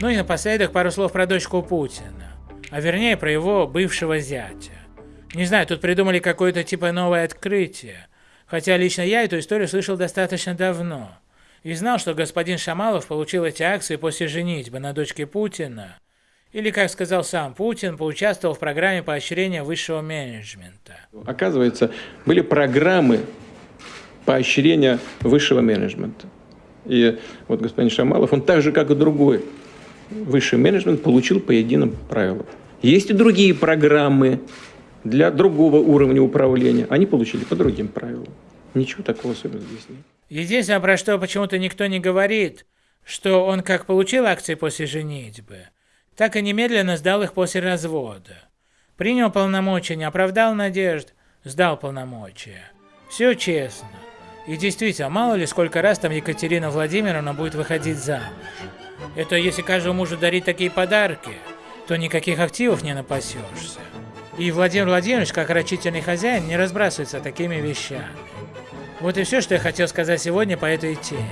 Ну и напоследок пару слов про дочку Путина, а вернее про его бывшего зятя. Не знаю, тут придумали какое-то типа новое открытие, хотя лично я эту историю слышал достаточно давно. И знал, что господин Шамалов получил эти акции после женитьбы на дочке Путина, или, как сказал сам Путин, поучаствовал в программе поощрения высшего менеджмента. Оказывается, были программы поощрения высшего менеджмента. И вот господин Шамалов, он так же, как и другой высший менеджмент, получил по единым правилам. Есть и другие программы для другого уровня управления. Они получили по другим правилам. Ничего такого особенного здесь нет. Единственное, про что почему-то никто не говорит, что он как получил акции после женитьбы, так и немедленно сдал их после развода. Принял полномочия, не оправдал надежд, сдал полномочия. Все честно. И действительно, мало ли сколько раз там Екатерина Владимировна будет выходить замуж. Это если каждому мужу дарить такие подарки, то никаких активов не напасешься. И Владимир Владимирович, как рачительный хозяин, не разбрасывается такими вещами. Вот и все, что я хотел сказать сегодня по этой теме.